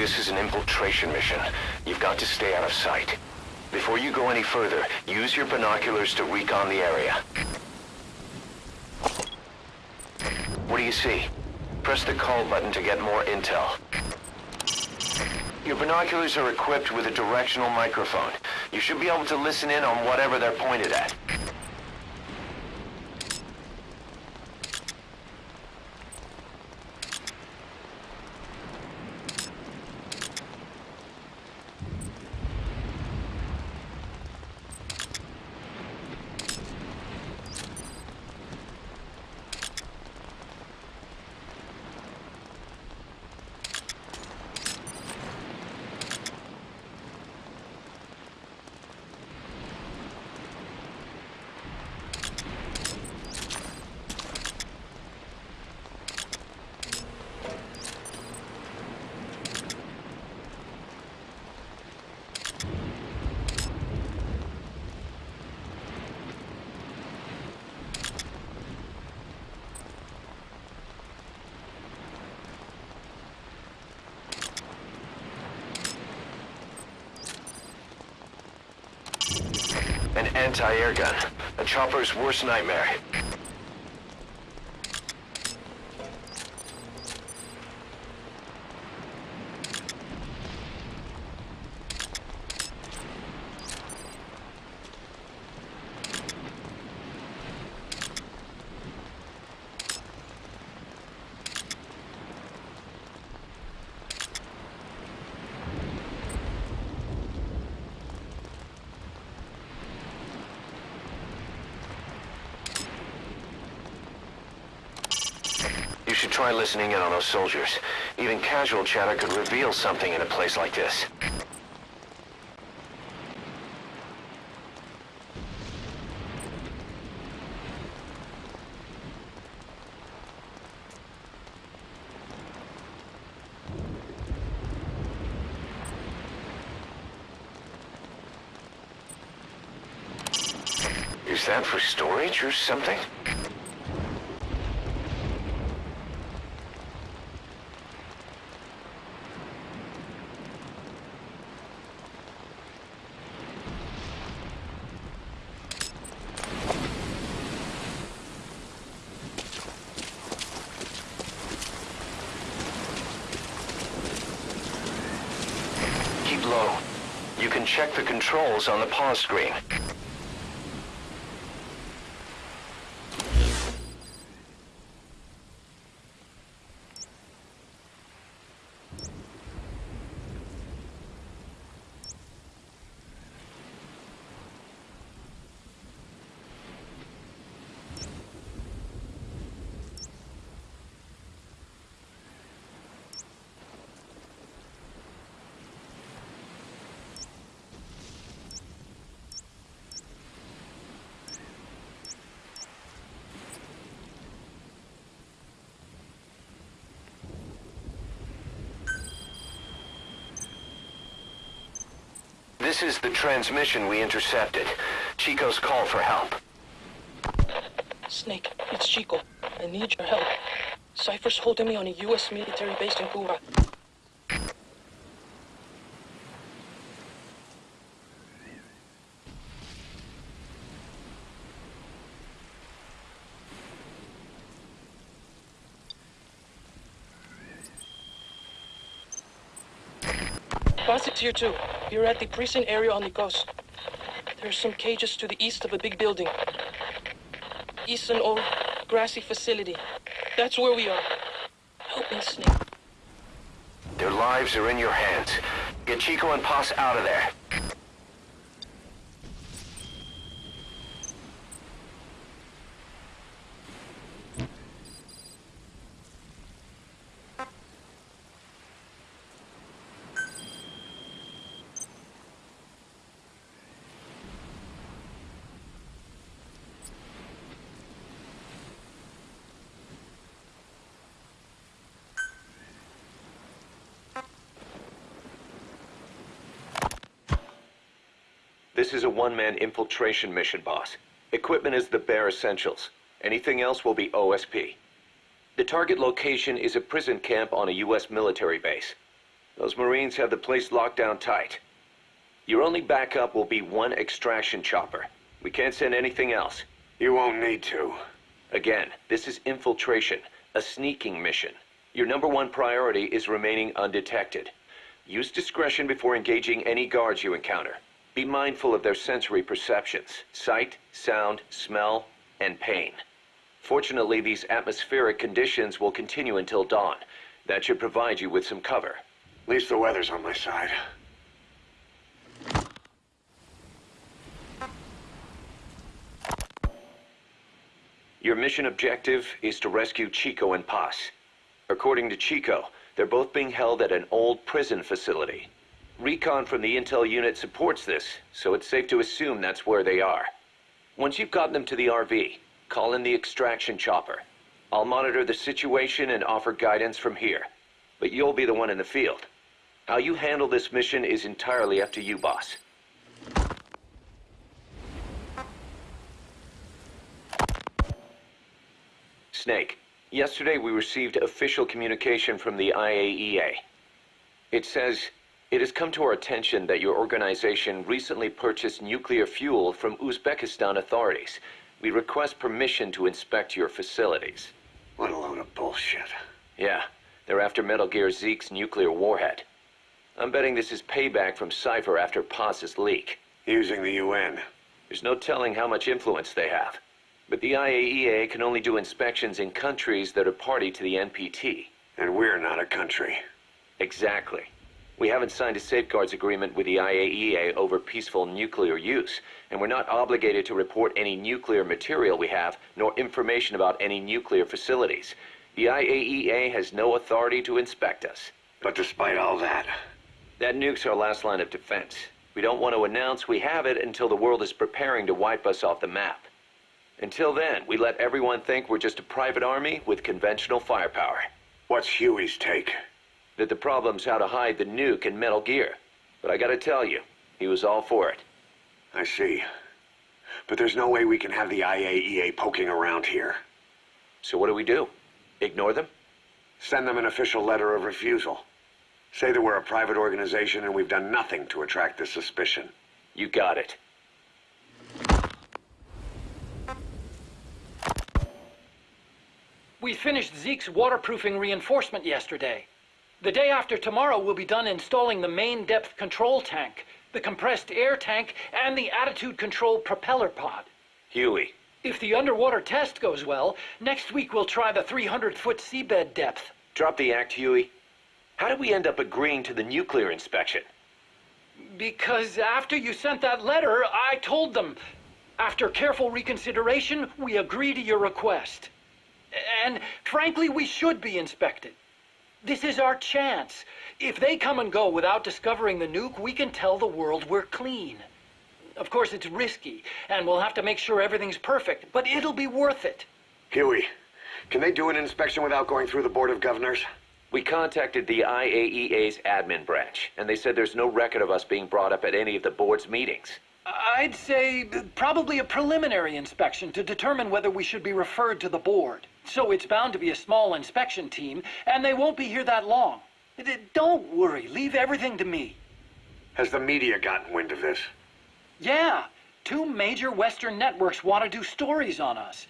this is an infiltration mission. You've got to stay out of sight. Before you go any further, use your binoculars to recon the area. What do you see? Press the call button to get more intel. Your binoculars are equipped with a directional microphone. You should be able to listen in on whatever they're pointed at. An anti-air gun. A chopper's worst nightmare. You should try listening in on those soldiers. Even casual chatter could reveal something in a place like this. Is that for storage or something? Keep low. You can check the controls on the pause screen. This is the transmission we intercepted. Chico's call for help. Snake, it's Chico. I need your help. Cypher's holding me on a U.S. military base in Cuba. Boss, it's here too. You're at the prison area on the coast. There's some cages to the east of a big building. East an old grassy facility. That's where we are. Help me, Snake. Their lives are in your hands. Get Chico and Paz out of there. This is a one-man infiltration mission, boss. Equipment is the bare essentials. Anything else will be OSP. The target location is a prison camp on a U.S. military base. Those Marines have the place locked down tight. Your only backup will be one extraction chopper. We can't send anything else. You won't need to. Again, this is infiltration, a sneaking mission. Your number one priority is remaining undetected. Use discretion before engaging any guards you encounter. Be mindful of their sensory perceptions, sight, sound, smell, and pain. Fortunately, these atmospheric conditions will continue until dawn. That should provide you with some cover. At least the weather's on my side. Your mission objective is to rescue Chico and Paz. According to Chico, they're both being held at an old prison facility. Recon from the intel unit supports this, so it's safe to assume that's where they are. Once you've gotten them to the RV, call in the extraction chopper. I'll monitor the situation and offer guidance from here. But you'll be the one in the field. How you handle this mission is entirely up to you, boss. Snake, yesterday we received official communication from the IAEA. It says, it has come to our attention that your organization recently purchased nuclear fuel from Uzbekistan authorities. We request permission to inspect your facilities. What a load of bullshit. Yeah, they're after Metal Gear Zeke's nuclear warhead. I'm betting this is payback from Cypher after Paz's leak. Using the UN. There's no telling how much influence they have. But the IAEA can only do inspections in countries that are party to the NPT. And we're not a country. Exactly. We haven't signed a safeguards agreement with the IAEA over peaceful nuclear use, and we're not obligated to report any nuclear material we have, nor information about any nuclear facilities. The IAEA has no authority to inspect us. But despite all that, That nuke's our last line of defense. We don't want to announce we have it until the world is preparing to wipe us off the map. Until then, we let everyone think we're just a private army with conventional firepower. what's Huey's take? That the problem's how to hide the nuke in Metal Gear. But I gotta tell you, he was all for it. I see. But there's no way we can have the IAEA poking around here. So what do we do? Ignore them? Send them an official letter of refusal. Say that we're a private organization and we've done nothing to attract this suspicion. You got it. We finished Zeke's waterproofing reinforcement yesterday. The day after tomorrow, we'll be done installing the main depth control tank, the compressed air tank, and the attitude control propeller pod. Huey, If the underwater test goes well, next week we'll try the 300-foot seabed depth. drop the act, Huey. How did we end up agreeing to the nuclear inspection? Because after you sent that letter, I told them. After careful reconsideration, we agree to your request. And frankly, we should be inspected. This is our chance. If they come and go without discovering the nuke, we can tell the world we're clean. Of course, it's risky, and we'll have to make sure everything's perfect, but it'll be worth it. Huey, can they do an inspection without going through the Board of Governors? We contacted the IAEA's admin branch, and they said there's no record of us being brought up at any of the board's meetings. I'd say probably a preliminary inspection to determine whether we should be referred to the board. So it's bound to be a small inspection team, and they won't be here that long. Don't worry, leave everything to me. Has the media gotten wind of this? Yeah, two major Western networks want to do stories on us.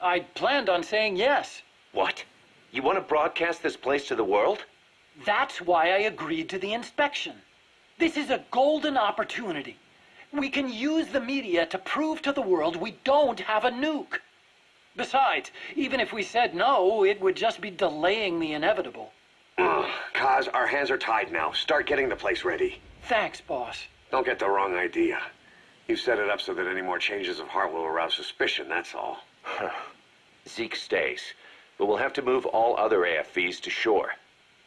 I planned on saying yes. What? You want to broadcast this place to the world? That's why I agreed to the inspection. This is a golden opportunity. We can use the media to prove to the world we don't have a nuke. Besides, even if we said no, it would just be delaying the inevitable. Ugh, Kaz, our hands are tied now. Start getting the place ready. Thanks, boss. Don't get the wrong idea. You've set it up so that any more changes of heart will arouse suspicion, that's all. Zeke stays, but we'll have to move all other AFVs to shore.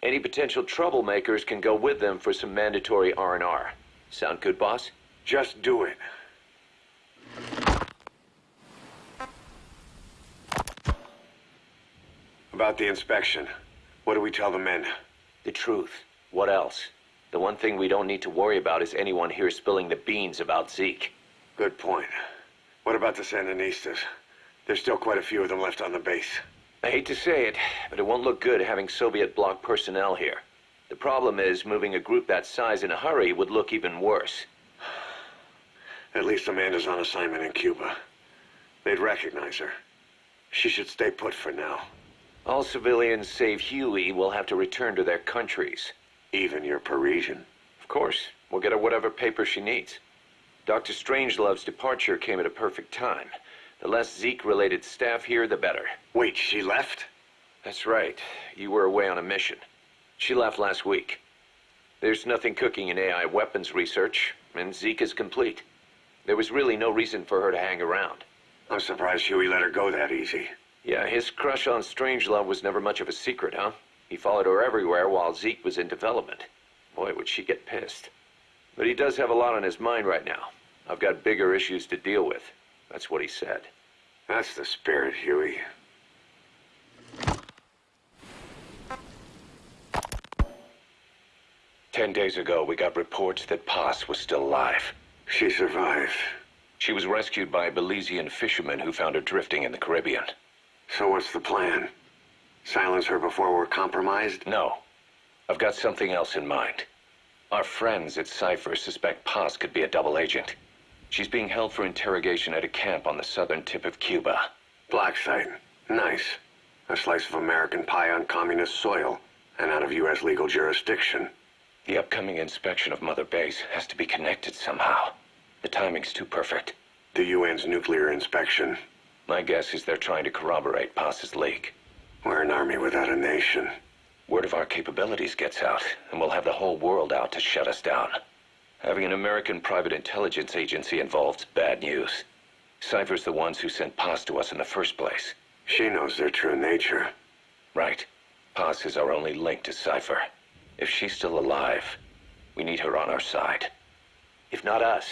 Any potential troublemakers can go with them for some mandatory R&R. Sound good, boss? Just do it. About the inspection, what do we tell the men? The truth. What else? The one thing we don't need to worry about is anyone here spilling the beans about Zeke. Good point. What about the Sandinistas? There's still quite a few of them left on the base. I hate to say it, but it won't look good having Soviet bloc personnel here. The problem is, moving a group that size in a hurry would look even worse. At least Amanda's on assignment in Cuba. They'd recognize her. She should stay put for now. All civilians save Huey will have to return to their countries. Even your Parisian. Of course, we'll get her whatever paper she needs. Dr. Strangelove's departure came at a perfect time. The less Zeke-related staff here, the better. Wait, she left? That's right. You were away on a mission. She left last week. There's nothing cooking in AI weapons research, and Zeke is complete. There was really no reason for her to hang around. I'm surprised Huey let her go that easy. Yeah, his crush on Strangelove was never much of a secret, huh? He followed her everywhere while Zeke was in development. Boy, would she get pissed. But he does have a lot on his mind right now. I've got bigger issues to deal with. That's what he said. That's the spirit, Huey. Ten days ago, we got reports that Paz was still alive. She survived. She was rescued by a Belizean fishermen who found her drifting in the Caribbean. So what's the plan? Silence her before we're compromised? No. I've got something else in mind. Our friends at Cypher suspect Paz could be a double agent. She's being held for interrogation at a camp on the southern tip of Cuba. Black site. Nice. A slice of American pie on communist soil, and out of U.S. legal jurisdiction. The upcoming inspection of Mother Base has to be connected somehow. The timing's too perfect. The UN's nuclear inspection. My guess is they're trying to corroborate Paz's leak. We're an army without a nation. Word of our capabilities gets out, and we'll have the whole world out to shut us down. Having an American private intelligence agency involved's bad news. Cypher's the ones who sent Paz to us in the first place. She knows their true nature. Right. Paz is our only link to Cypher. If she's still alive, we need her on our side. If not us,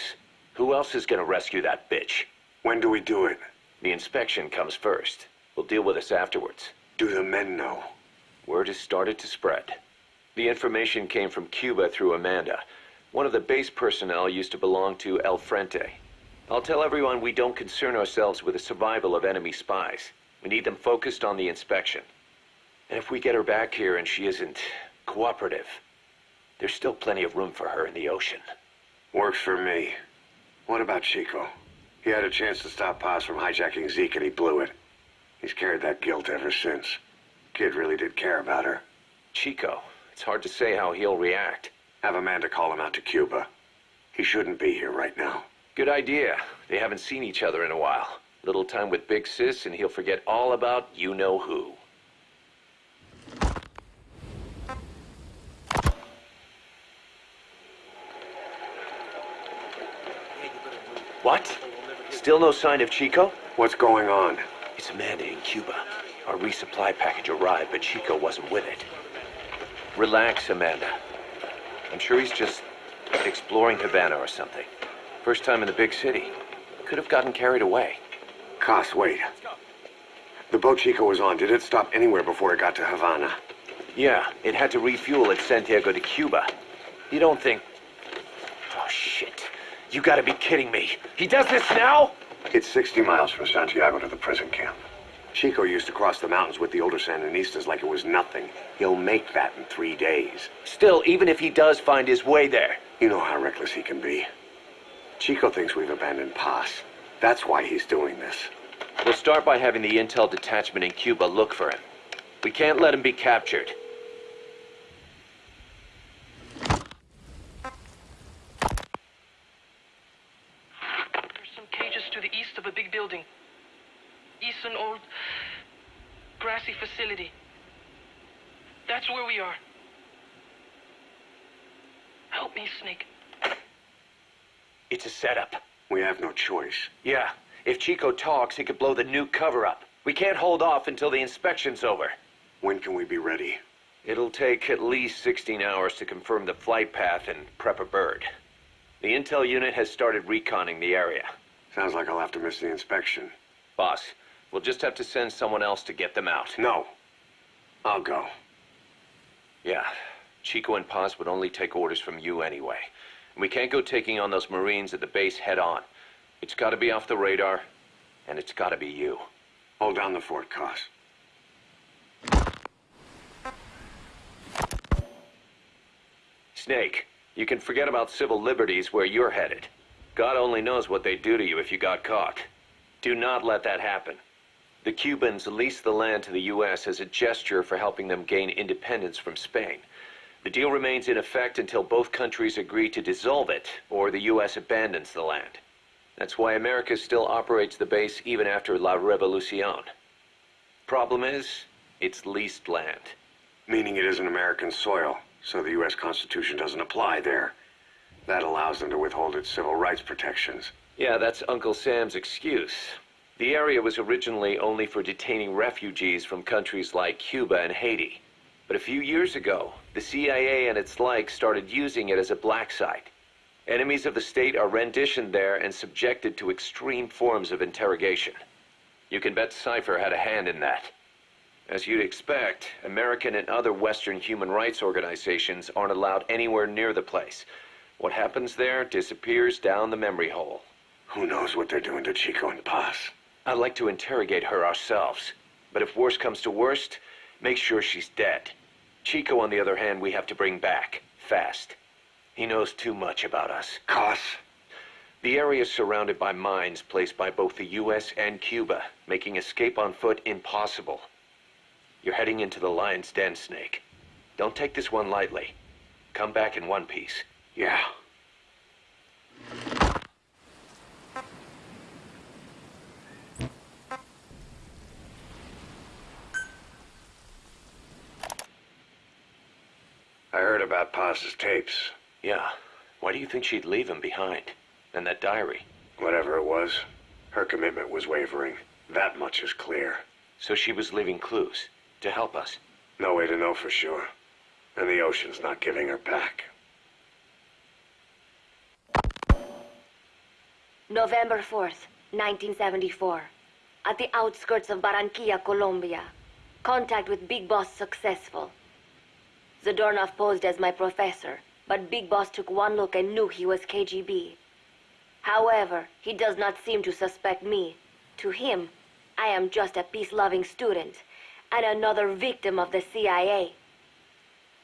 who else is gonna rescue that bitch? When do we do it? The inspection comes first. We'll deal with this afterwards. Do the men know? Word has started to spread. The information came from Cuba through Amanda. One of the base personnel used to belong to El Frente. I'll tell everyone we don't concern ourselves with the survival of enemy spies. We need them focused on the inspection. And if we get her back here and she isn't cooperative, there's still plenty of room for her in the ocean. Works for me. What about Chico? He had a chance to stop Paz from hijacking Zeke and he blew it. He's carried that guilt ever since. Kid really did care about her. Chico, it's hard to say how he'll react. Have Amanda call him out to Cuba. He shouldn't be here right now. Good idea. They haven't seen each other in a while. Little time with Big Sis and he'll forget all about you-know-who. What? Still no sign of Chico? What's going on? It's Amanda in Cuba. Our resupply package arrived, but Chico wasn't with it. Relax, Amanda. I'm sure he's just exploring Havana or something. First time in the big city. Could have gotten carried away. Kaz, wait. The boat Chico was on, did it stop anywhere before it got to Havana? Yeah, it had to refuel at Santiago de Cuba. You don't think... You gotta be kidding me. He does this now? It's 60 miles from Santiago to the prison camp. Chico used to cross the mountains with the older Sandinistas like it was nothing. He'll make that in three days. Still, even if he does find his way there. You know how reckless he can be. Chico thinks we've abandoned Paz. That's why he's doing this. We'll start by having the intel detachment in Cuba look for him. We can't let him be captured. There's some cages to the east of a big building. East an old grassy facility. That's where we are. Help me, Snake. It's a setup. We have no choice. Yeah, if Chico talks, he could blow the new cover up. We can't hold off until the inspection's over. When can we be ready? It'll take at least 16 hours to confirm the flight path and prep a bird. The intel unit has started reconning the area. Sounds like I'll have to miss the inspection. Boss, we'll just have to send someone else to get them out. No. I'll go. Yeah, Chico and Paz would only take orders from you anyway. And we can't go taking on those Marines at the base head on. It's gotta be off the radar, and it's gotta be you. Hold down the fort, Kaz. Snake, you can forget about civil liberties where you're headed. God only knows what they'd do to you if you got caught. Do not let that happen. The Cubans leased the land to the U.S. as a gesture for helping them gain independence from Spain. The deal remains in effect until both countries agree to dissolve it, or the U.S. abandons the land. That's why America still operates the base even after La Revolucion. Problem is, it's leased land. Meaning it isn't American soil, so the U.S. Constitution doesn't apply there. That allows them to withhold its civil rights protections. Yeah, that's Uncle Sam's excuse. The area was originally only for detaining refugees from countries like Cuba and Haiti. But a few years ago, the CIA and its like started using it as a black site. Enemies of the state are renditioned there and subjected to extreme forms of interrogation. You can bet Cypher had a hand in that. As you'd expect, American and other Western human rights organizations aren't allowed anywhere near the place. What happens there disappears down the memory hole. Who knows what they're doing to Chico and Paz? I'd like to interrogate her ourselves. But if worst comes to worst, make sure she's dead. Chico, on the other hand, we have to bring back. Fast. He knows too much about us. Kaz? The area is surrounded by mines placed by both the U.S. and Cuba, making escape on foot impossible. You're heading into the lion's den, Snake. Don't take this one lightly. Come back in one piece. Yeah. I heard about Paz's tapes. Yeah. Why do you think she'd leave him behind? And that diary? Whatever it was, her commitment was wavering. That much is clear. So she was leaving clues to help us. No way to know for sure. And the ocean's not giving her back. November 4th, 1974. At the outskirts of Barranquilla, Colombia. Contact with Big Boss successful. Zadornov posed as my professor, but Big Boss took one look and knew he was KGB. However, he does not seem to suspect me. To him, I am just a peace-loving student and another victim of the CIA.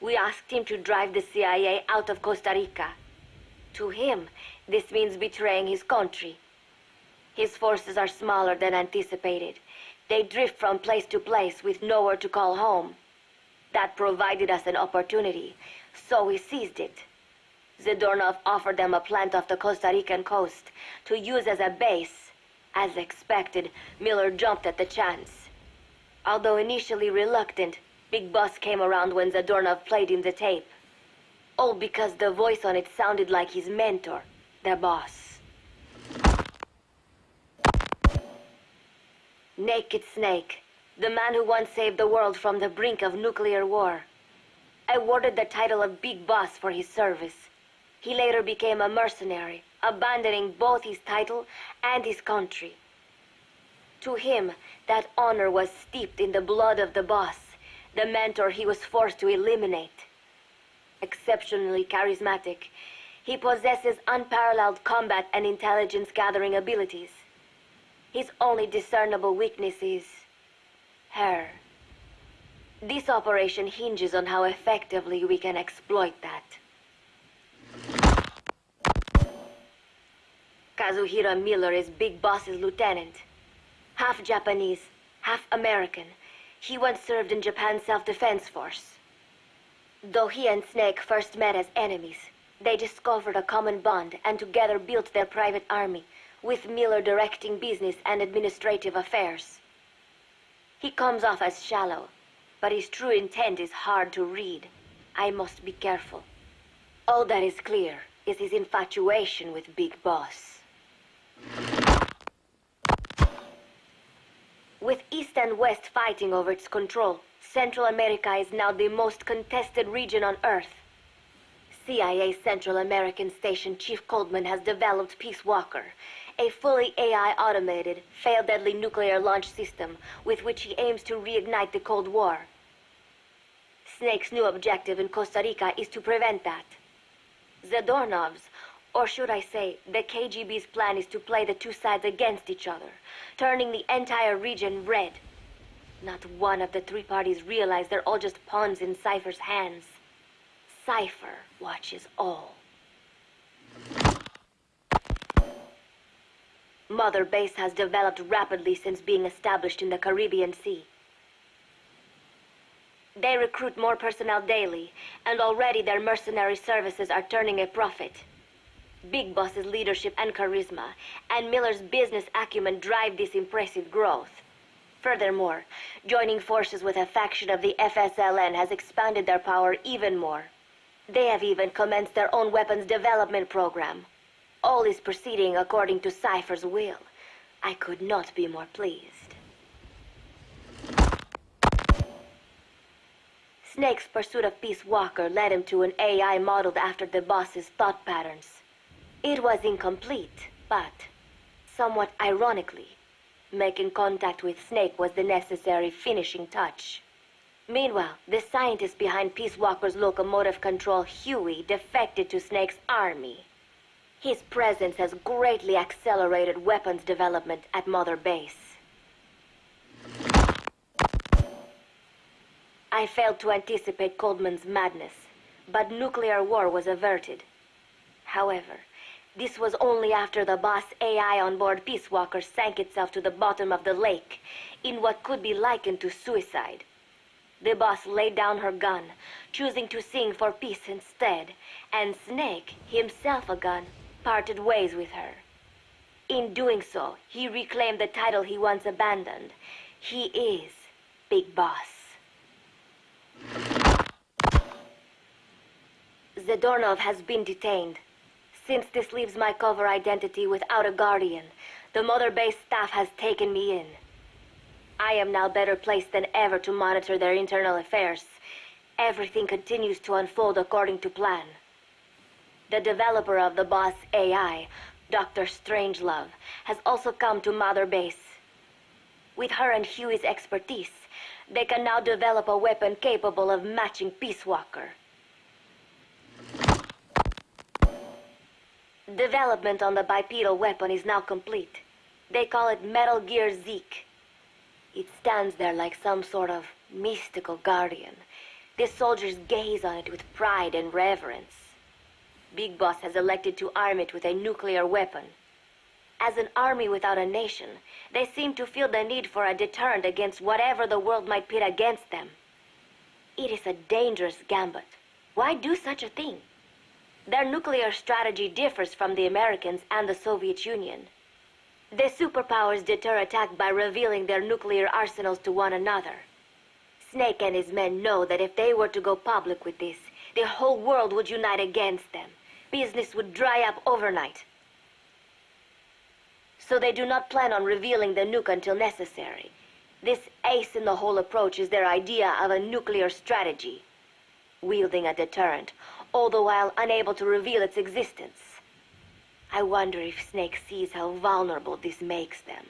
We asked him to drive the CIA out of Costa Rica. To him, this means betraying his country. His forces are smaller than anticipated. They drift from place to place with nowhere to call home. That provided us an opportunity, so we seized it. Zadornov offered them a plant off the Costa Rican coast to use as a base. As expected, Miller jumped at the chance. Although initially reluctant, Big Boss came around when Zadornov played him the tape. All because the voice on it sounded like his mentor, the boss. Naked Snake, the man who once saved the world from the brink of nuclear war. Awarded the title of Big Boss for his service. He later became a mercenary, abandoning both his title and his country. To him, that honor was steeped in the blood of the boss, the mentor he was forced to eliminate. Exceptionally charismatic, he possesses unparalleled combat and intelligence gathering abilities. His only discernible weakness is her. This operation hinges on how effectively we can exploit that. Kazuhira Miller is Big Boss's lieutenant. Half Japanese, half American. He once served in Japan's self-defense force. Though he and Snake first met as enemies, they discovered a common bond and together built their private army, with Miller directing business and administrative affairs. He comes off as shallow, but his true intent is hard to read. I must be careful. All that is clear is his infatuation with Big Boss. With East and West fighting over its control, Central America is now the most contested region on Earth. CIA Central American Station Chief Coldman has developed Peace Walker, a fully AI automated, fail deadly nuclear launch system with which he aims to reignite the Cold War. Snake's new objective in Costa Rica is to prevent that. The Zadornov's, or should I say, the KGB's plan is to play the two sides against each other, turning the entire region red. Not one of the three parties realize they're all just pawns in Cypher's hands. Cypher watches all. Mother Base has developed rapidly since being established in the Caribbean Sea. They recruit more personnel daily, and already their mercenary services are turning a profit. Big Boss's leadership and charisma, and Miller's business acumen drive this impressive growth. Furthermore, joining forces with a faction of the FSLN has expanded their power even more. They have even commenced their own weapons development program. All is proceeding according to Cypher's will. I could not be more pleased. Snake's pursuit of Peace Walker led him to an AI modeled after the boss's thought patterns. It was incomplete, but, somewhat ironically, making contact with Snake was the necessary finishing touch. Meanwhile, the scientist behind Peace Walker's locomotive control, Huey, defected to Snake's army. His presence has greatly accelerated weapons development at Mother Base. I failed to anticipate Coldman's madness, but nuclear war was averted. However, this was only after the boss AI on board Peace Walker sank itself to the bottom of the lake in what could be likened to suicide. The boss laid down her gun, choosing to sing for peace instead, and Snake, himself a gun, parted ways with her. In doing so, he reclaimed the title he once abandoned. He is Big Boss. Zadornov has been detained. Since this leaves my cover identity without a guardian, the Mother Base staff has taken me in. I am now better placed than ever to monitor their internal affairs. Everything continues to unfold according to plan. The developer of the boss AI, Dr. Strangelove, has also come to Mother Base. With her and Huey's expertise, they can now develop a weapon capable of matching Peace Walker. Development on the bipedal weapon is now complete. They call it Metal Gear Zeke. It stands there like some sort of mystical guardian. The soldiers gaze on it with pride and reverence. Big Boss has elected to arm it with a nuclear weapon. As an army without a nation, they seem to feel the need for a deterrent against whatever the world might pit against them. It is a dangerous gambit. Why do such a thing? Their nuclear strategy differs from the Americans and the Soviet Union. The superpowers deter attack by revealing their nuclear arsenals to one another. Snake and his men know that if they were to go public with this, the whole world would unite against them. Business would dry up overnight. So they do not plan on revealing the nuke until necessary. This ace-in-the-hole approach is their idea of a nuclear strategy. Wielding a deterrent, all the while unable to reveal its existence. I wonder if Snake sees how vulnerable this makes them.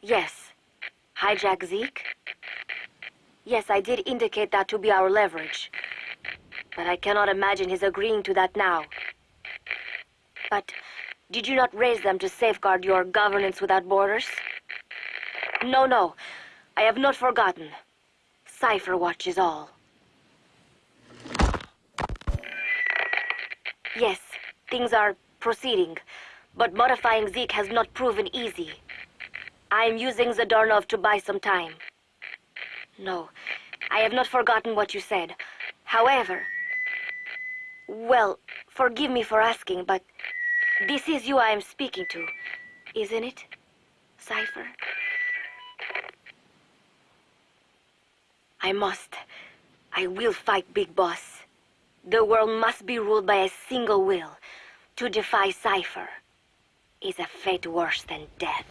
Yes. Hijack Zeke? Yes, I did indicate that to be our leverage. But I cannot imagine his agreeing to that now. But did you not raise them to safeguard your governance without borders? No, no. I have not forgotten. Cypher watches all. Yes, things are proceeding, but modifying Zeke has not proven easy. I am using Zadornov to buy some time. No, I have not forgotten what you said. However, well, forgive me for asking, but this is you I am speaking to, isn't it, Cypher? I must. I will fight Big Boss. The world must be ruled by a single will. To defy Cypher is a fate worse than death.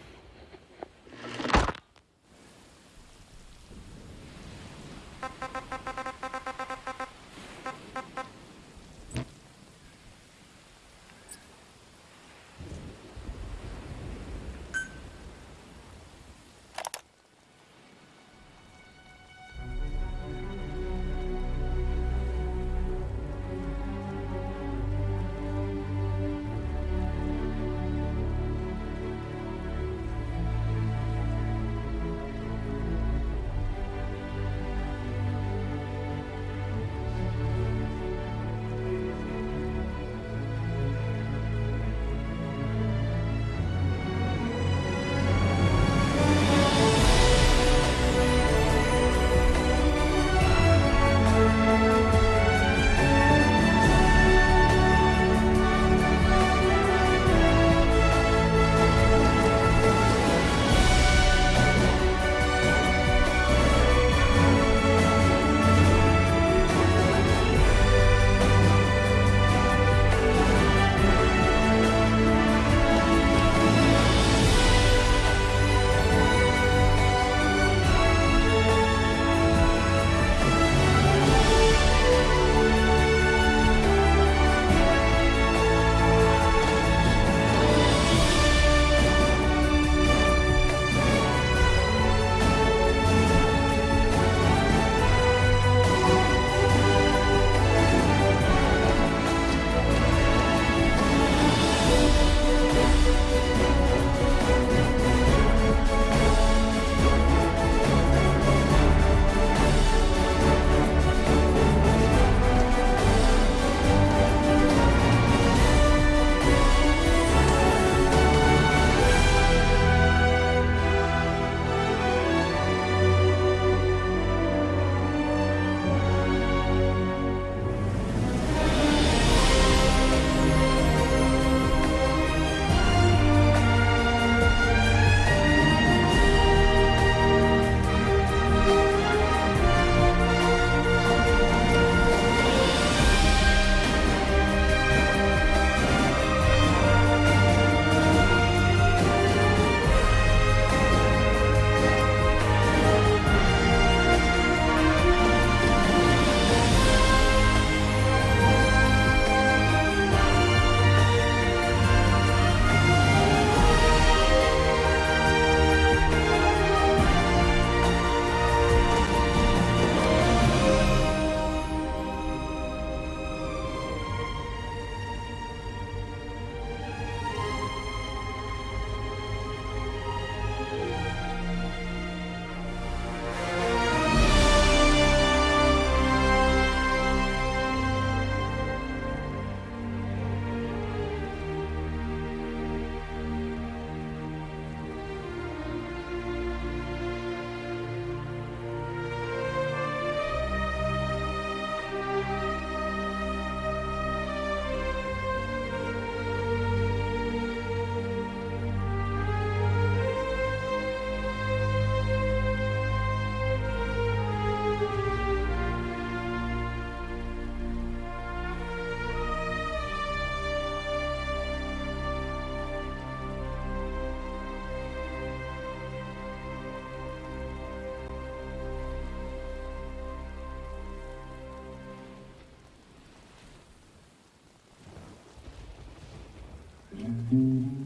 Mm-hmm.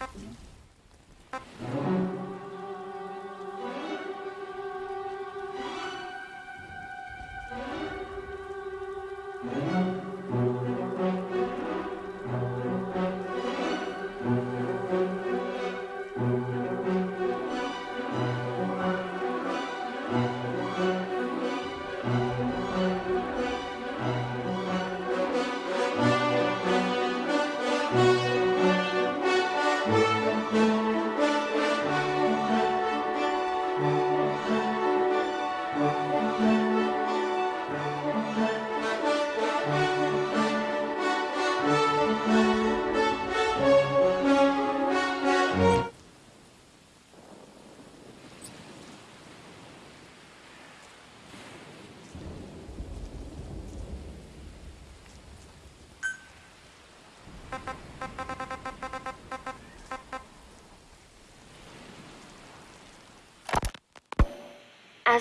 Mm -hmm.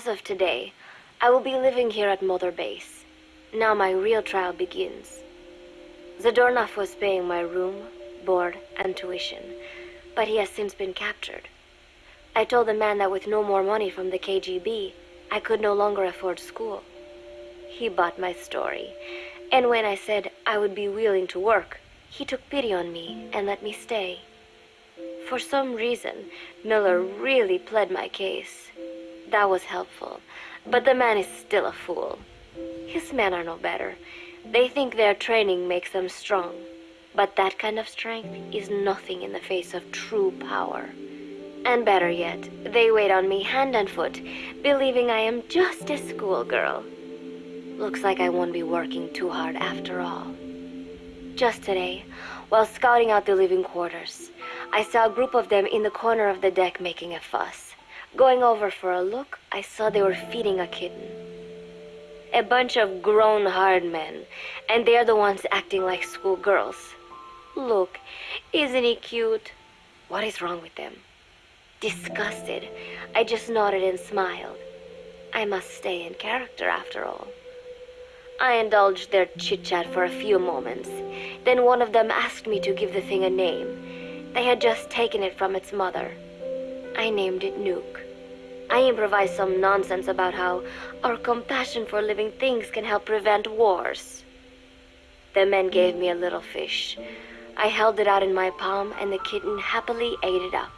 As of today, I will be living here at Mother Base. Now my real trial begins. Zadornov was paying my room, board, and tuition, but he has since been captured. I told the man that with no more money from the KGB, I could no longer afford school. He bought my story, and when I said I would be willing to work, he took pity on me and let me stay. For some reason, Miller really pled my case. That was helpful, but the man is still a fool. His men are no better. They think their training makes them strong, but that kind of strength is nothing in the face of true power. And better yet, they wait on me hand and foot, believing I am just a schoolgirl. Looks like I won't be working too hard after all. Just today, while scouting out the living quarters, I saw a group of them in the corner of the deck making a fuss. Going over for a look, I saw they were feeding a kitten. A bunch of grown hard men, and they're the ones acting like schoolgirls. Look, isn't he cute? What is wrong with them? Disgusted, I just nodded and smiled. I must stay in character after all. I indulged their chit chat for a few moments. Then one of them asked me to give the thing a name. They had just taken it from its mother. I named it Nuke. I improvised some nonsense about how our compassion for living things can help prevent wars. The men gave me a little fish. I held it out in my palm, and the kitten happily ate it up.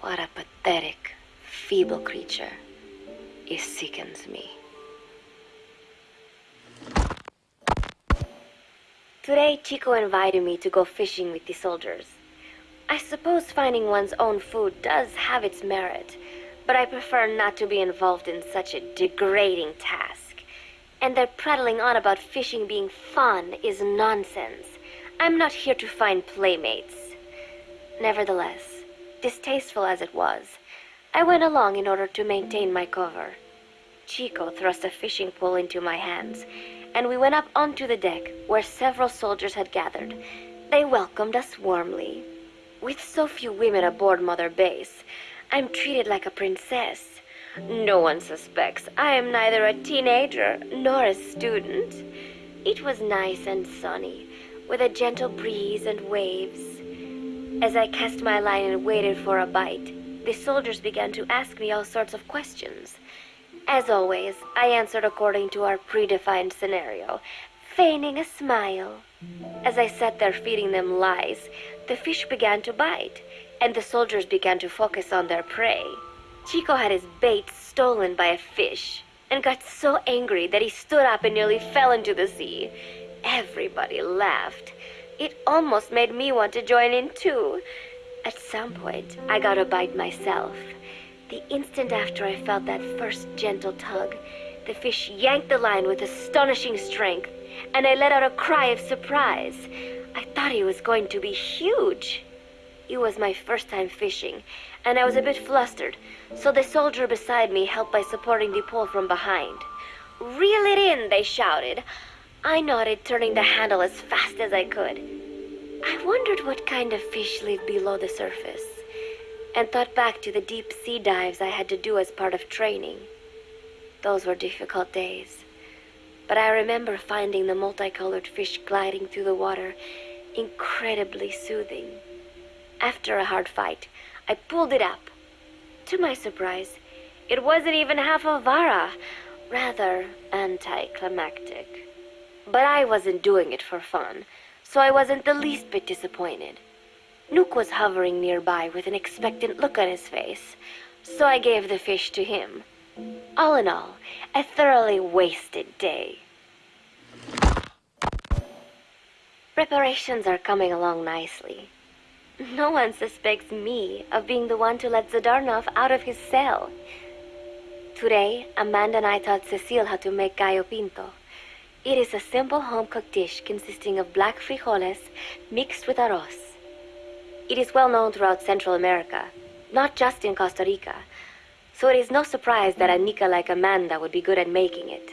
What a pathetic, feeble creature. It sickens me. Today, Chico invited me to go fishing with the soldiers. I suppose finding one's own food does have its merit, but I prefer not to be involved in such a degrading task. And their prattling on about fishing being fun is nonsense. I'm not here to find playmates. Nevertheless, distasteful as it was, I went along in order to maintain my cover. Chico thrust a fishing pole into my hands, and we went up onto the deck where several soldiers had gathered. They welcomed us warmly. With so few women aboard Mother Base, I'm treated like a princess. No one suspects I am neither a teenager nor a student. It was nice and sunny, with a gentle breeze and waves. As I cast my line and waited for a bite, the soldiers began to ask me all sorts of questions. As always, I answered according to our predefined scenario, feigning a smile. As I sat there feeding them lies, the fish began to bite, and the soldiers began to focus on their prey. Chico had his bait stolen by a fish and got so angry that he stood up and nearly fell into the sea. Everybody laughed. It almost made me want to join in too. At some point, I got a bite myself. The instant after I felt that first gentle tug, the fish yanked the line with astonishing strength, and I let out a cry of surprise. I thought he was going to be huge. It was my first time fishing, and I was a bit flustered, so the soldier beside me helped by supporting the pole from behind. Reel it in, they shouted. I nodded, turning the handle as fast as I could. I wondered what kind of fish lived below the surface and thought back to the deep sea dives I had to do as part of training. Those were difficult days, but I remember finding the multicolored fish gliding through the water incredibly soothing. After a hard fight, I pulled it up. To my surprise, it wasn't even half a vara, rather anticlimactic. But I wasn't doing it for fun, so I wasn't the least bit disappointed. Nuke was hovering nearby with an expectant look on his face, so I gave the fish to him. All in all, a thoroughly wasted day. Preparations are coming along nicely. No one suspects me of being the one to let Zadornov out of his cell. Today, Amanda and I taught Cecile how to make gallo pinto. It is a simple home-cooked dish consisting of black frijoles mixed with arroz. It is well known throughout Central America, not just in Costa Rica, so it is no surprise that a Nica like Amanda would be good at making it.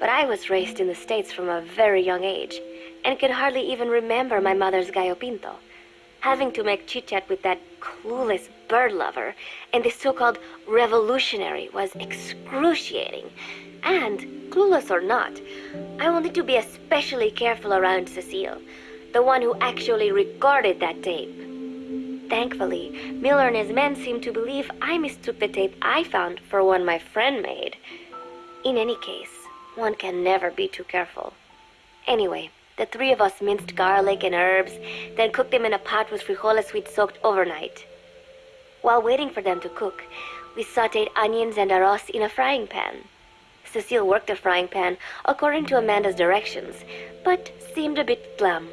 But I was raised in the States from a very young age, and can hardly even remember my mother's gallo pinto. Having to make chit-chat with that clueless bird lover and the so-called revolutionary was excruciating. And, clueless or not, I wanted to be especially careful around Cecile, the one who actually recorded that tape. Thankfully, Miller and his men seemed to believe I mistook the tape I found for one my friend made. In any case, one can never be too careful. Anyway, the three of us minced garlic and herbs, then cooked them in a pot with frijoles we'd soaked overnight. While waiting for them to cook, we sauteed onions and arroz in a frying pan. Cecile worked the frying pan according to Amanda's directions, but seemed a bit glum.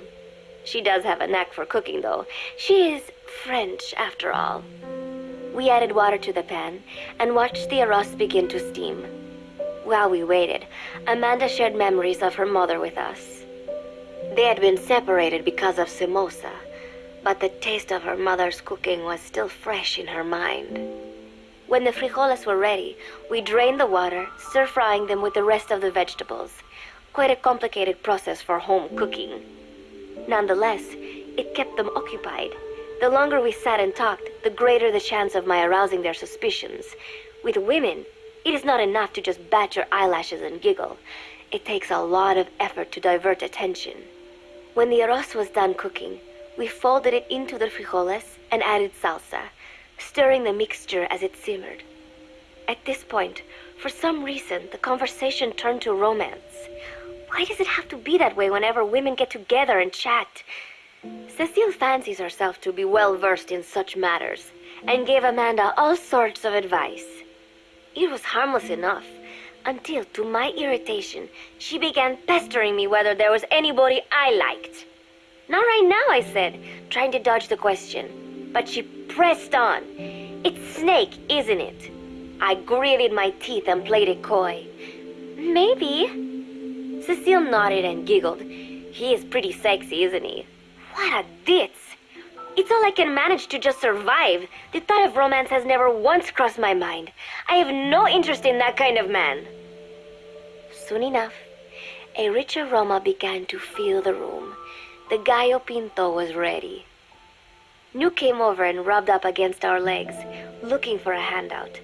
She does have a knack for cooking, though. She is French, after all. We added water to the pan and watched the arroz begin to steam. While we waited, Amanda shared memories of her mother with us. They had been separated because of Somoza, but the taste of her mother's cooking was still fresh in her mind. When the frijoles were ready, we drained the water, stir-frying them with the rest of the vegetables. Quite a complicated process for home cooking. Nonetheless, it kept them occupied the longer we sat and talked, the greater the chance of my arousing their suspicions. With women, it is not enough to just bat your eyelashes and giggle. It takes a lot of effort to divert attention. When the arroz was done cooking, we folded it into the frijoles and added salsa, stirring the mixture as it simmered. At this point, for some reason, the conversation turned to romance. Why does it have to be that way whenever women get together and chat? Cecile fancies herself to be well versed in such matters, and gave Amanda all sorts of advice. It was harmless enough, until, to my irritation, she began pestering me whether there was anybody I liked. Not right now, I said, trying to dodge the question. But she pressed on. It's Snake, isn't it? I gritted my teeth and played it coy. Maybe. Cecile nodded and giggled. He is pretty sexy, isn't he? What a ditz! It's all I can manage to just survive. The thought of romance has never once crossed my mind. I have no interest in that kind of man. Soon enough, a rich aroma began to fill the room. The gallo pinto was ready. Nuke came over and rubbed up against our legs, looking for a handout.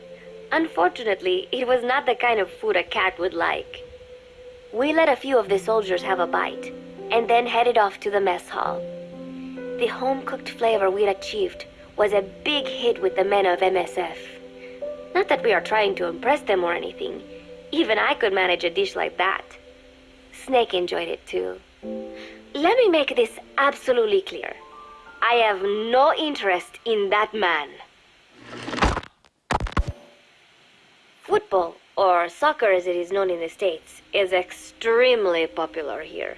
Unfortunately, it was not the kind of food a cat would like. We let a few of the soldiers have a bite, and then headed off to the mess hall. The home-cooked flavor we'd achieved was a big hit with the men of MSF. Not that we are trying to impress them or anything. Even I could manage a dish like that. Snake enjoyed it too. Let me make this absolutely clear. I have no interest in that man. Football, or soccer as it is known in the States, is extremely popular here.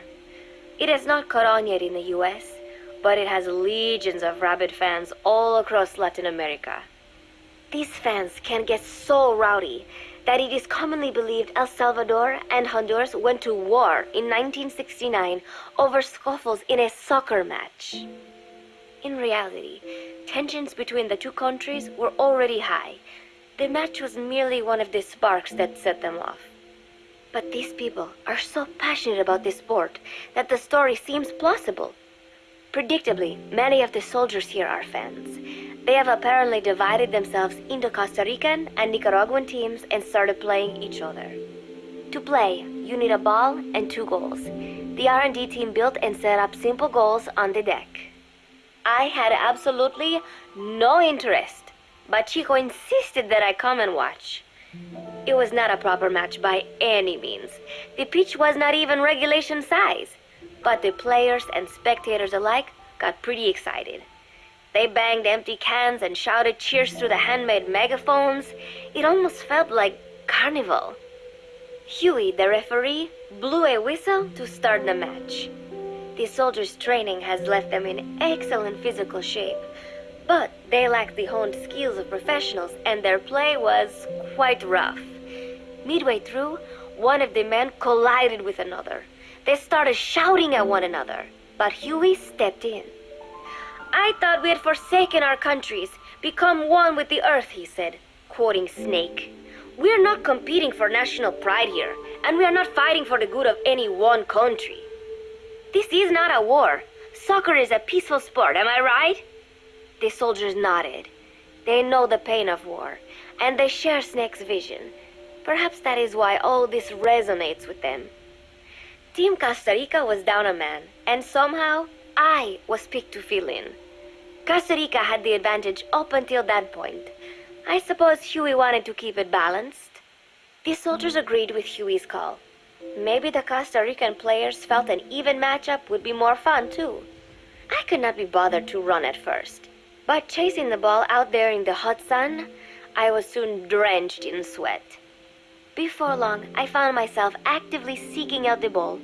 It has not caught on yet in the US, but it has legions of rabid fans all across Latin America. These fans can get so rowdy that it is commonly believed El Salvador and Honduras went to war in 1969 over scuffles in a soccer match. In reality, tensions between the two countries were already high. The match was merely one of the sparks that set them off. But these people are so passionate about this sport that the story seems plausible. Predictably, many of the soldiers here are fans. They have apparently divided themselves into Costa Rican and Nicaraguan teams and started playing each other. To play, you need a ball and two goals. The R&D team built and set up simple goals on the deck. I had absolutely no interest, but Chico insisted that I come and watch. It was not a proper match by any means. The pitch was not even regulation size, but the players and spectators alike got pretty excited. They banged empty cans and shouted cheers through the handmade megaphones. It almost felt like carnival. Huey, the referee, blew a whistle to start the match. The soldiers' training has left them in excellent physical shape, but they lacked the honed skills of professionals and their play was quite rough. Midway through, one of the men collided with another. They started shouting at one another, but Huey stepped in. I thought we had forsaken our countries, become one with the earth, he said, quoting Snake. We are not competing for national pride here, and we are not fighting for the good of any one country. This is not a war. Soccer is a peaceful sport, am I right? The soldiers nodded. They know the pain of war, and they share Snake's vision. Perhaps that is why all this resonates with them. Team Costa Rica was down a man, and somehow I was picked to fill in. Costa Rica had the advantage up until that point. I suppose Huey wanted to keep it balanced. The soldiers mm. agreed with Huey's call. Maybe the Costa Rican players felt an even matchup would be more fun too. I could not be bothered to run at first, but chasing the ball out there in the hot sun, I was soon drenched in sweat. Before long, I found myself actively seeking out the ball,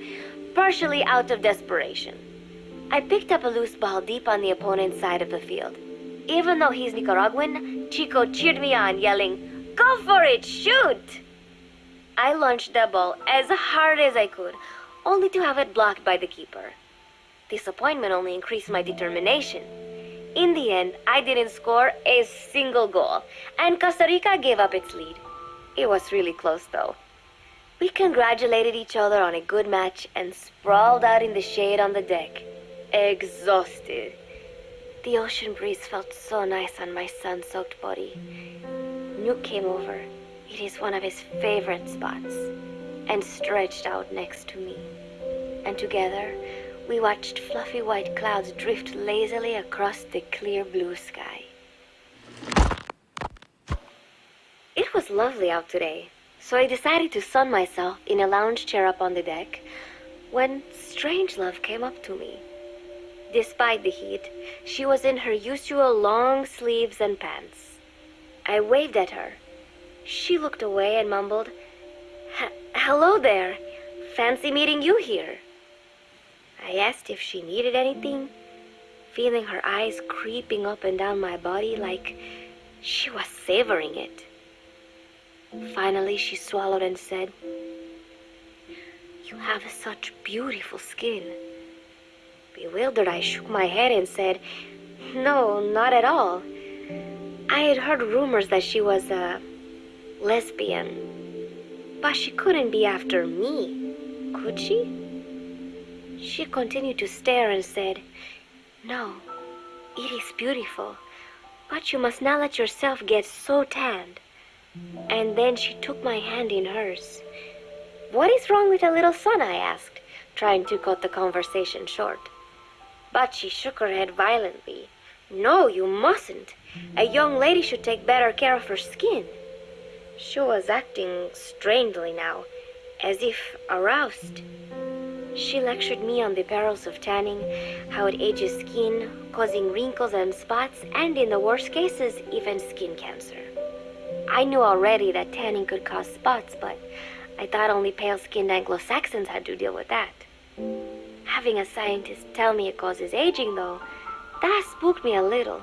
partially out of desperation. I picked up a loose ball deep on the opponent's side of the field. Even though he's Nicaraguan, Chico cheered me on, yelling, Go for it, shoot! I launched the ball as hard as I could, only to have it blocked by the keeper. Disappointment only increased my determination. In the end, I didn't score a single goal, and Costa Rica gave up its lead. It was really close, though. We congratulated each other on a good match and sprawled out in the shade on the deck exhausted. The ocean breeze felt so nice on my sun soaked body. Nuke came over. It is one of his favorite spots. And stretched out next to me. And together, we watched fluffy white clouds drift lazily across the clear blue sky. It was lovely out today, so I decided to sun myself in a lounge chair up on the deck when Strangelove came up to me. Despite the heat, she was in her usual long sleeves and pants. I waved at her. She looked away and mumbled, Hello there. Fancy meeting you here. I asked if she needed anything, feeling her eyes creeping up and down my body like she was savoring it. Finally, she swallowed and said, You have such beautiful skin. Bewildered, I shook my head and said, No, not at all. I had heard rumors that she was a lesbian. But she couldn't be after me, could she? She continued to stare and said, No, it is beautiful, but you must not let yourself get so tanned. And then she took my hand in hers. What is wrong with a little sun? I asked, trying to cut the conversation short. But she shook her head violently. No, you mustn't. A young lady should take better care of her skin. She was acting strangely now, as if aroused. She lectured me on the perils of tanning, how it ages skin, causing wrinkles and spots, and in the worst cases, even skin cancer. I knew already that tanning could cause spots, but I thought only pale skinned Anglo Saxons had to deal with that. Having a scientist tell me it causes aging, though, that spooked me a little.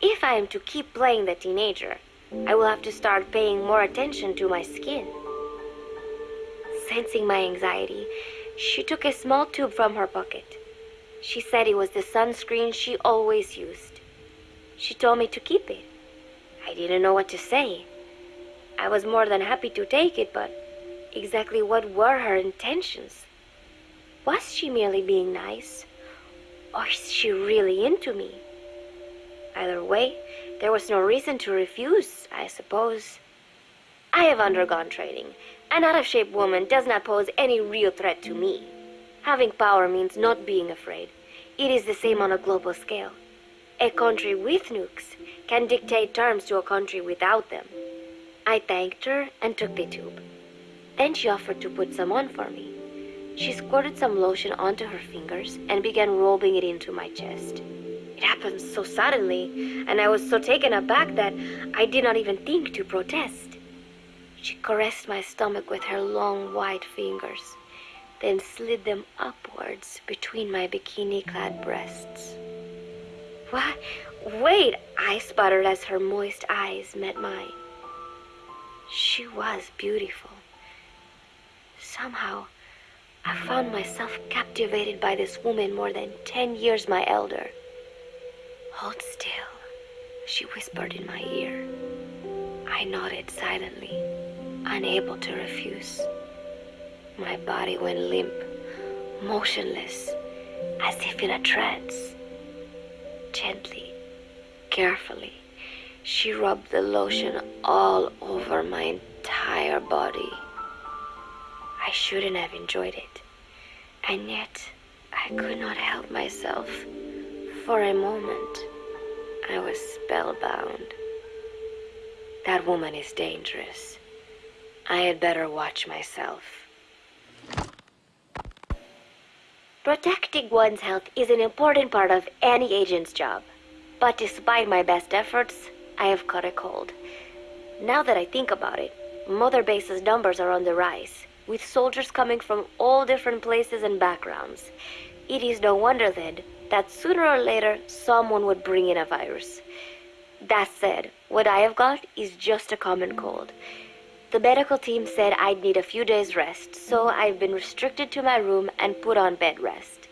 If I am to keep playing the teenager, I will have to start paying more attention to my skin. Sensing my anxiety, she took a small tube from her pocket. She said it was the sunscreen she always used. She told me to keep it. I didn't know what to say. I was more than happy to take it, but exactly what were her intentions? Was she merely being nice? Or is she really into me? Either way, there was no reason to refuse, I suppose. I have undergone training. An out of shape woman does not pose any real threat to me. Having power means not being afraid. It is the same on a global scale. A country with nukes can dictate terms to a country without them. I thanked her and took the tube. Then she offered to put some on for me. She squirted some lotion onto her fingers and began rolling it into my chest. It happened so suddenly, and I was so taken aback that I did not even think to protest. She caressed my stomach with her long white fingers, then slid them upwards between my bikini clad breasts. What? Wait, I sputtered as her moist eyes met mine. She was beautiful. Somehow, I found myself captivated by this woman more than ten years my elder. Hold still, she whispered in my ear. I nodded silently unable to refuse. My body went limp, motionless, as if in a trance. Gently, carefully, she rubbed the lotion all over my entire body. I shouldn't have enjoyed it, and yet I could not help myself. For a moment, I was spellbound. That woman is dangerous. I had better watch myself. Protecting one's health is an important part of any agent's job. But despite my best efforts, I have caught a cold. Now that I think about it, Mother Base's numbers are on the rise, with soldiers coming from all different places and backgrounds. It is no wonder then that sooner or later someone would bring in a virus. That said, what I have got is just a common cold. The medical team said I'd need a few days rest, so I've been restricted to my room and put on bed rest.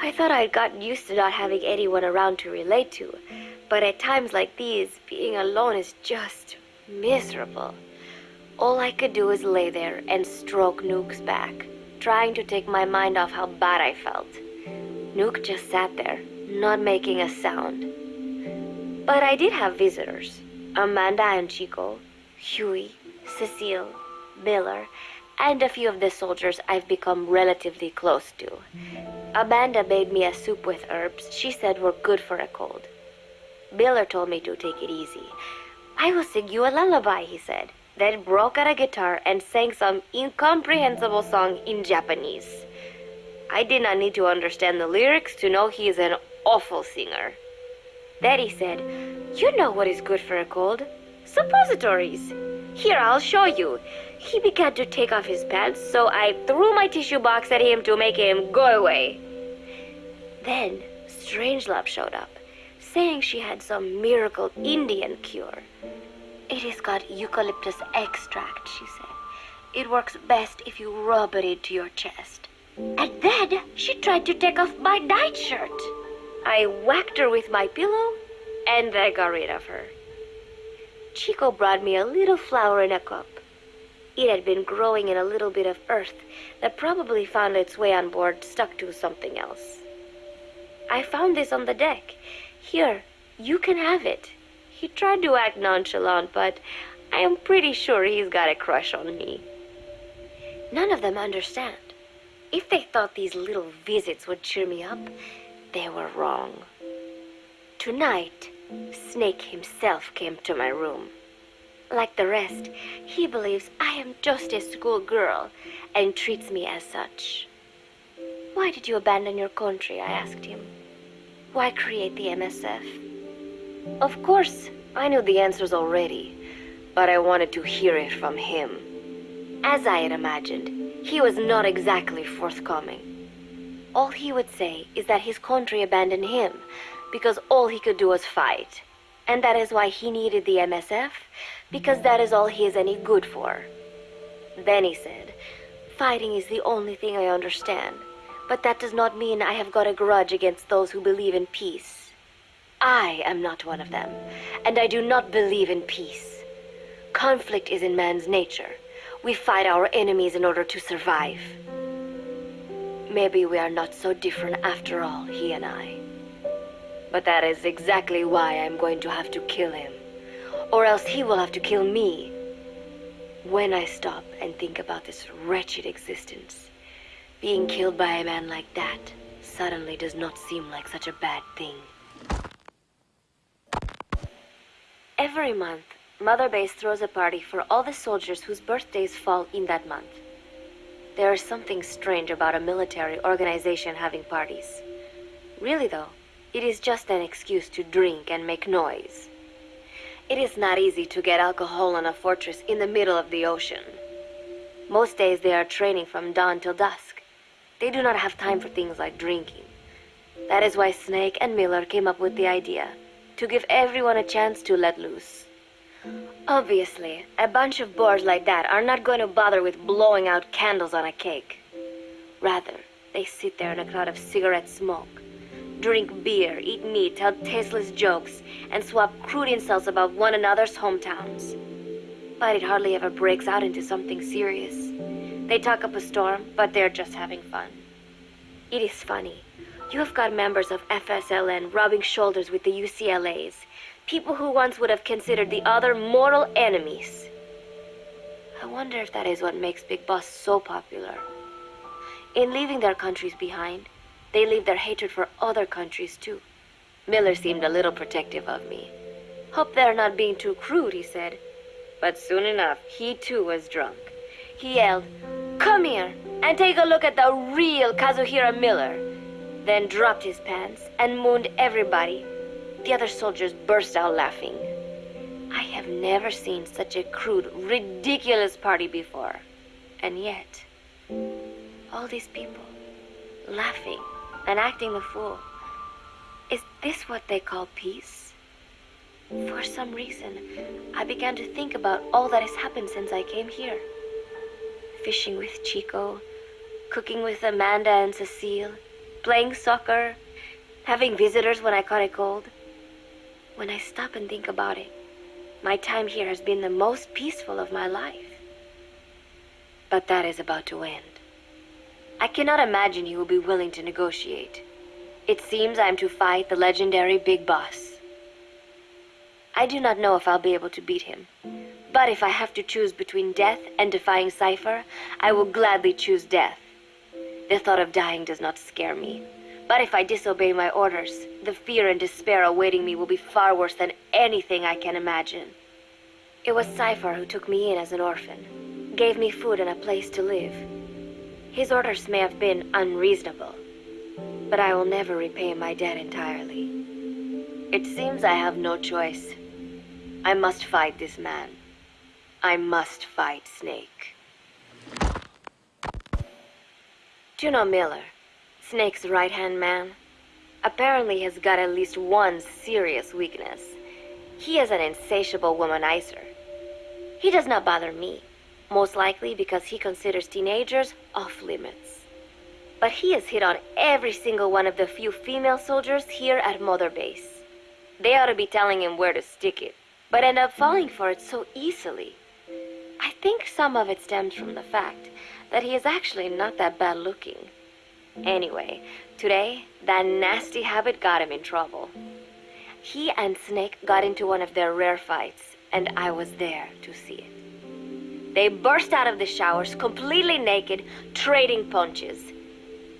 I thought I'd gotten used to not having anyone around to relate to, but at times like these, being alone is just miserable. All I could do was lay there and stroke Nuke's back, trying to take my mind off how bad I felt. Nuke just sat there, not making a sound. But I did have visitors Amanda and Chico, Huey, Cecile, Miller, and a few of the soldiers I've become relatively close to. Amanda made me a soup with herbs she said were good for a cold. Miller told me to take it easy. I will sing you a lullaby, he said, then broke out a guitar and sang some incomprehensible song in Japanese. I did not need to understand the lyrics to know he is an awful singer. Then he said, You know what is good for a cold? Suppositories. Here, I'll show you. He began to take off his pants, so I threw my tissue box at him to make him go away. Then Strangelove showed up, saying she had some miracle Indian cure. It has got eucalyptus extract, she said. It works best if you rub it into your chest. And then she tried to take off my nightshirt. I whacked her with my pillow, and I got rid of her. Chico brought me a little flower in a cup. It had been growing in a little bit of earth that probably found its way on board stuck to something else. I found this on the deck. Here, you can have it. He tried to act nonchalant, but I am pretty sure he's got a crush on me. None of them understand. If they thought these little visits would cheer me up, they were wrong. Tonight, Snake himself came to my room. Like the rest, he believes I am just a schoolgirl and treats me as such. Why did you abandon your country? I asked him. Why create the MSF? Of course, I knew the answers already, but I wanted to hear it from him. As I had imagined, he was not exactly forthcoming. All he would say is that his country abandoned him because all he could do was fight. And that is why he needed the MSF, because that is all he is any good for. Then he said, Fighting is the only thing I understand, but that does not mean I have got a grudge against those who believe in peace. I am not one of them, and I do not believe in peace. Conflict is in man's nature. We fight our enemies in order to survive. Maybe we are not so different after all, he and I. But that is exactly why I'm going to have to kill him. Or else he will have to kill me. When I stop and think about this wretched existence, being killed by a man like that suddenly does not seem like such a bad thing. Every month, Mother Base throws a party for all the soldiers whose birthdays fall in that month. There is something strange about a military organization having parties. Really, though, it is just an excuse to drink and make noise. It is not easy to get alcohol in a fortress in the middle of the ocean. Most days they are training from dawn till dusk. They do not have time for things like drinking. That is why Snake and Miller came up with the idea to give everyone a chance to let loose. Obviously, a bunch of boors like that are not going to bother with blowing out candles on a cake. Rather, they sit there in a cloud of cigarette smoke drink beer, eat meat, tell tasteless jokes, and swap crude insults about one another's hometowns. But it hardly ever breaks out into something serious. They talk up a storm, but they're just having fun. It is funny. You have got members of FSLN rubbing shoulders with the UCLAs, people who once would have considered the other mortal enemies. I wonder if that is what makes Big Boss so popular. In leaving their countries behind, they leave their hatred for other countries too. Miller seemed a little protective of me. Hope they're not being too crude, he said. But soon enough, he too was drunk. He yelled, Come here and take a look at the real Kazuhira Miller. Then dropped his pants and mooned everybody. The other soldiers burst out laughing. I have never seen such a crude, ridiculous party before. And yet, all these people laughing and acting the fool. Is this what they call peace? For some reason, I began to think about all that has happened since I came here. Fishing with Chico, cooking with Amanda and Cecile, playing soccer, having visitors when I caught a cold. When I stop and think about it, my time here has been the most peaceful of my life. But that is about to end. I cannot imagine he will be willing to negotiate. It seems I am to fight the legendary Big Boss. I do not know if I'll be able to beat him. But if I have to choose between death and defying Cypher, I will gladly choose death. The thought of dying does not scare me. But if I disobey my orders, the fear and despair awaiting me will be far worse than anything I can imagine. It was Cypher who took me in as an orphan, gave me food and a place to live. His orders may have been unreasonable, but I will never repay my debt entirely. It seems I have no choice. I must fight this man. I must fight Snake. Juno Miller, Snake's right-hand man, apparently has got at least one serious weakness. He is an insatiable womanizer. He does not bother me most likely because he considers teenagers off limits. But he has hit on every single one of the few female soldiers here at Mother Base. They ought to be telling him where to stick it, but end up falling for it so easily. I think some of it stems from the fact that he is actually not that bad looking. Anyway, today, that nasty habit got him in trouble. He and Snake got into one of their rare fights, and I was there to see it. They burst out of the showers, completely naked, trading punches.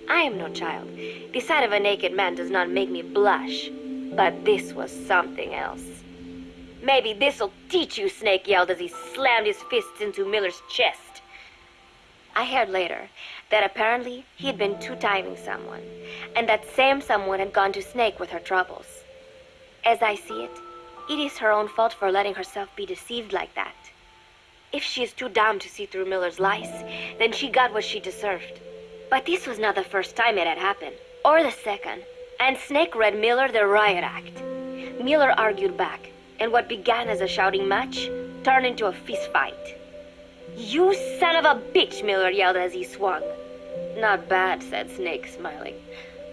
I am no child. The sight of a naked man does not make me blush. But this was something else. Maybe this'll teach you, Snake yelled as he slammed his fists into Miller's chest. I heard later that apparently he'd been two-timing someone, and that same someone had gone to Snake with her troubles. As I see it, it is her own fault for letting herself be deceived like that. If she is too dumb to see through Miller's lies, then she got what she deserved. But this was not the first time it had happened, or the second, and Snake read Miller the riot act. Miller argued back, and what began as a shouting match turned into a fist fight. You son of a bitch, Miller yelled as he swung. Not bad, said Snake, smiling,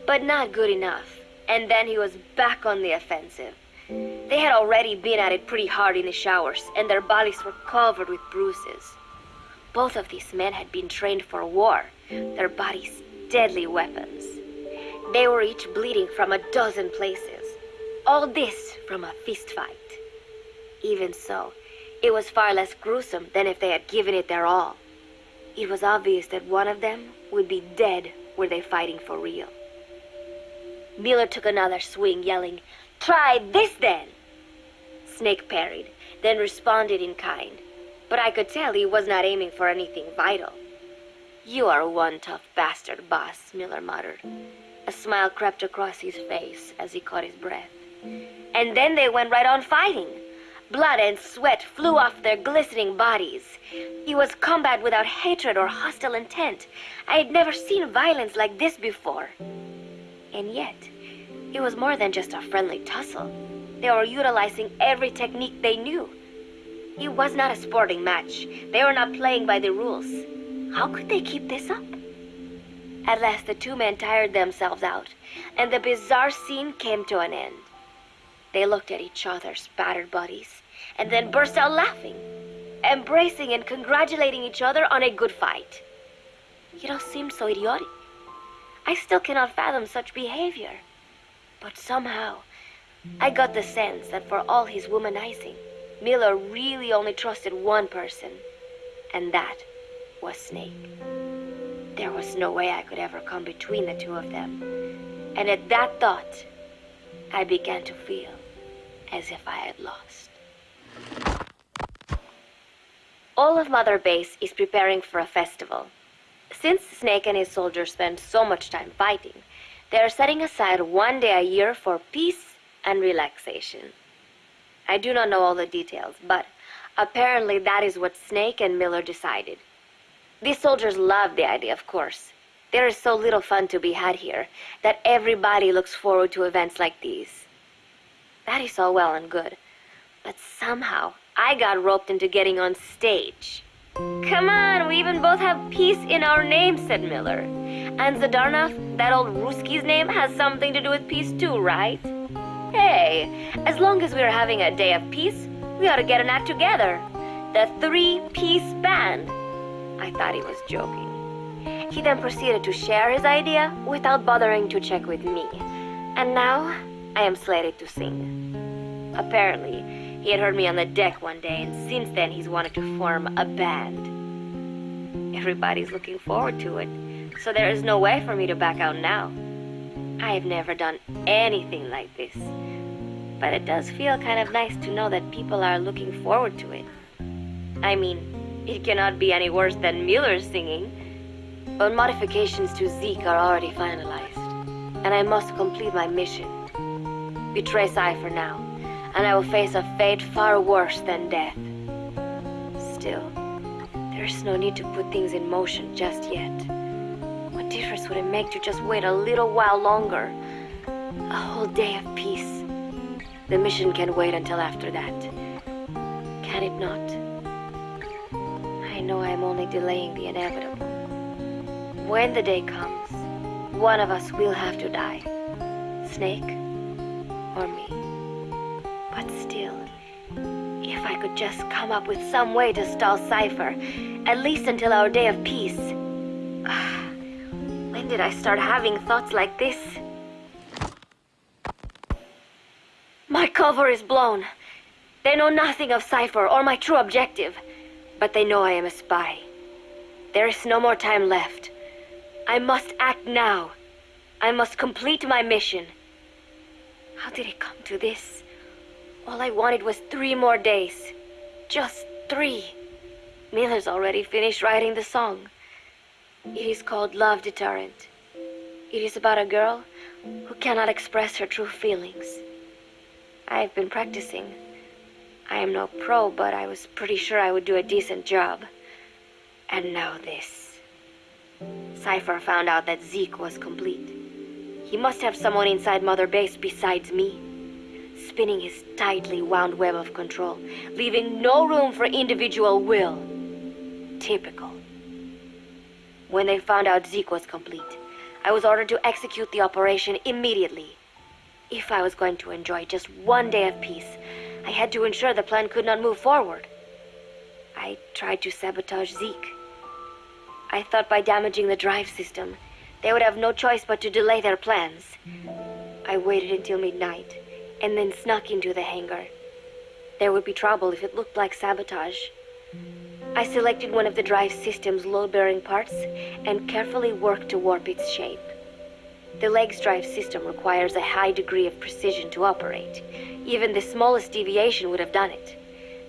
but not good enough. And then he was back on the offensive. They had already been at it pretty hard in the showers, and their bodies were covered with bruises. Both of these men had been trained for war, their bodies deadly weapons. They were each bleeding from a dozen places. All this from a fist fight. Even so, it was far less gruesome than if they had given it their all. It was obvious that one of them would be dead were they fighting for real. Miller took another swing, yelling, Try this then! Snake parried, then responded in kind. But I could tell he was not aiming for anything vital. You are one tough bastard, boss, Miller muttered. A smile crept across his face as he caught his breath. And then they went right on fighting. Blood and sweat flew off their glistening bodies. It was combat without hatred or hostile intent. I had never seen violence like this before. And yet, it was more than just a friendly tussle. They were utilizing every technique they knew. It was not a sporting match. They were not playing by the rules. How could they keep this up? At last, the two men tired themselves out, and the bizarre scene came to an end. They looked at each other's battered bodies, and then burst out laughing, embracing and congratulating each other on a good fight. It all seemed so idiotic. I still cannot fathom such behavior. But somehow, I got the sense that for all his womanizing, Miller really only trusted one person, and that was Snake. There was no way I could ever come between the two of them. And at that thought, I began to feel as if I had lost. All of Mother Base is preparing for a festival. Since Snake and his soldiers spend so much time fighting, they are setting aside one day a year for peace and relaxation. I do not know all the details, but apparently that is what Snake and Miller decided. These soldiers love the idea, of course. There is so little fun to be had here that everybody looks forward to events like these. That is all well and good, but somehow I got roped into getting on stage. Come on, we even both have peace in our name, said Miller. And Zadornov, that old Ruski's name, has something to do with peace too, right? Hey, as long as we're having a day of peace, we ought to get an act together. The Three Peace Band. I thought he was joking. He then proceeded to share his idea without bothering to check with me. And now, I am slated to sing. Apparently, he had heard me on the deck one day, and since then he's wanted to form a band. Everybody's looking forward to it so there is no way for me to back out now. I have never done anything like this. But it does feel kind of nice to know that people are looking forward to it. I mean, it cannot be any worse than Miller's singing. But modifications to Zeke are already finalized. And I must complete my mission. Betray Cipher now, and I will face a fate far worse than death. Still, there's no need to put things in motion just yet What difference would it make to just wait a little while longer? A whole day of peace. The mission can wait until after that. Can it not? I know I am only delaying the inevitable. When the day comes, one of us will have to die. Snake could just come up with some way to stall Cipher, at least until our day of peace. when did I start having thoughts like this? My cover is blown. They know nothing of Cipher or my true objective, but they know I am a spy. There is no more time left. I must act now. I must complete my mission. How did it come to this? All I wanted was three more days. Just three. Miller's already finished writing the song. It is called Love Deterrent. It is about a girl who cannot express her true feelings. I have been practicing. I am no pro, but I was pretty sure I would do a decent job. And now this. Cipher found out that Zeke was complete. He must have someone inside Mother Base besides me, spinning his tightly wound web of control, leaving no room for individual will. Typical. When they found out Zeke was complete, I was ordered to execute the operation immediately. If I was going to enjoy just one day of peace, I had to ensure the plan could not move forward. I tried to sabotage Zeke. I thought by damaging the drive system, they would have no choice but to delay their plans. I waited until midnight, and then snuck into the hangar. There would be trouble if it looked like sabotage. I selected one of the drive system's load-bearing parts and carefully worked to warp its shape. The legs drive system requires a high degree of precision to operate. Even the smallest deviation would have done it.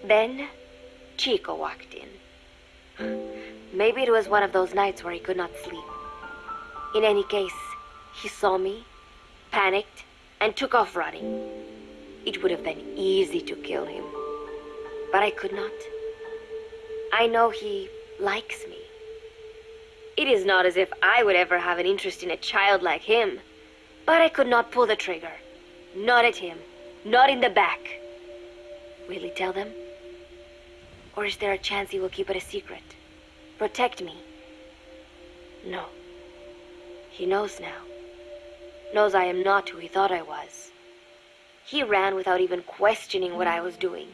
Then, Chico walked in. Maybe it was one of those nights where he could not sleep. In any case, he saw me, panicked, and took off running. It would have been easy to kill him. But I could not. I know he likes me. It is not as if I would ever have an interest in a child like him. But I could not pull the trigger. Not at him. Not in the back. Will he tell them? Or is there a chance he will keep it a secret? Protect me? No. He knows now. Knows I am not who he thought I was. He ran without even questioning what I was doing.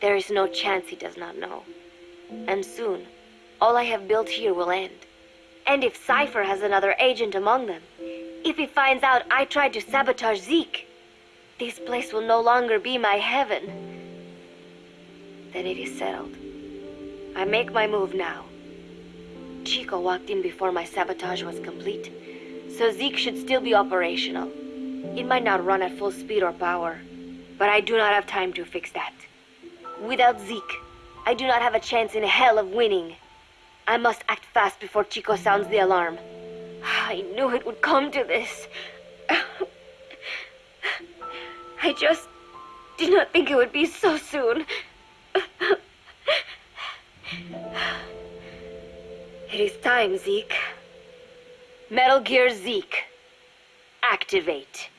There is no chance he does not know. And soon, all I have built here will end. And if Cipher has another agent among them, if he finds out I tried to sabotage Zeke, this place will no longer be my heaven. Then it is settled. I make my move now. Chico walked in before my sabotage was complete, so Zeke should still be operational. It might not run at full speed or power, but I do not have time to fix that. Without Zeke, I do not have a chance in hell of winning. I must act fast before Chico sounds the alarm. I knew it would come to this. I just did not think it would be so soon. It is time, Zeke. Metal Gear Zeke. Activate.